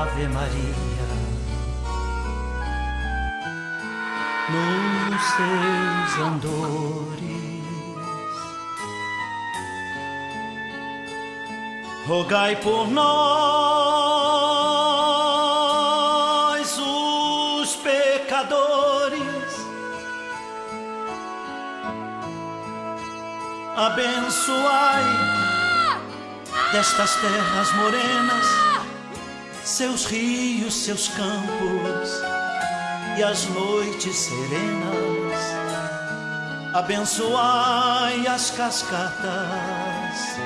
Ave Maria. Nos seus andores, rogai por nós, os pecadores, abençoai destas terras morenas, seus rios, seus campos e as noites serenas. Abençoai as cascatas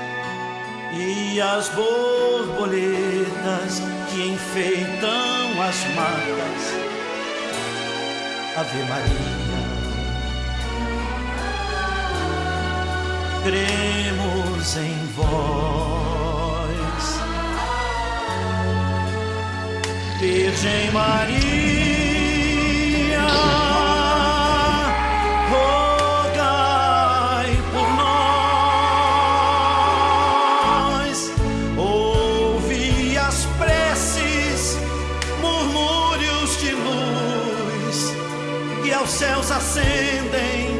e as borboletas que enfeitam as matas. Ave Maria. cremos em Virgem Maria, rogai por nós, ouvi as preces, murmúrios de luz que aos céus ascendem